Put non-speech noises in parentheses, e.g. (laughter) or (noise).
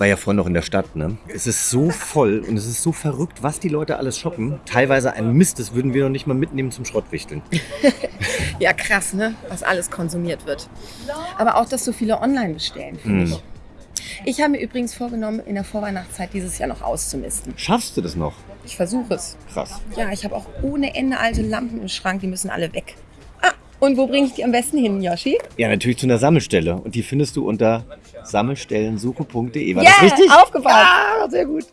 war ja vorhin noch in der Stadt, ne? Es ist so voll und es ist so verrückt, was die Leute alles shoppen. Teilweise ein Mist, das würden wir noch nicht mal mitnehmen zum Schrottwichteln. (laughs) Ja, krass, ne? Was alles konsumiert wird. Aber auch, dass so viele online bestellen, finde Hm. ich. Ich habe mir übrigens vorgenommen, in der Vorweihnachtszeit dieses Jahr noch auszumisten. Schaffst du das noch? Ich versuche es. Krass. Ja, ich habe auch ohne Ende alte Lampen im Schrank, die müssen alle weg. Und wo bringe ich die am besten hin, Yoshi? Ja, natürlich zu einer Sammelstelle. Und die findest du unter sammelstellensuche.de. War Ja, das richtig? aufgepasst. Ah, sehr gut.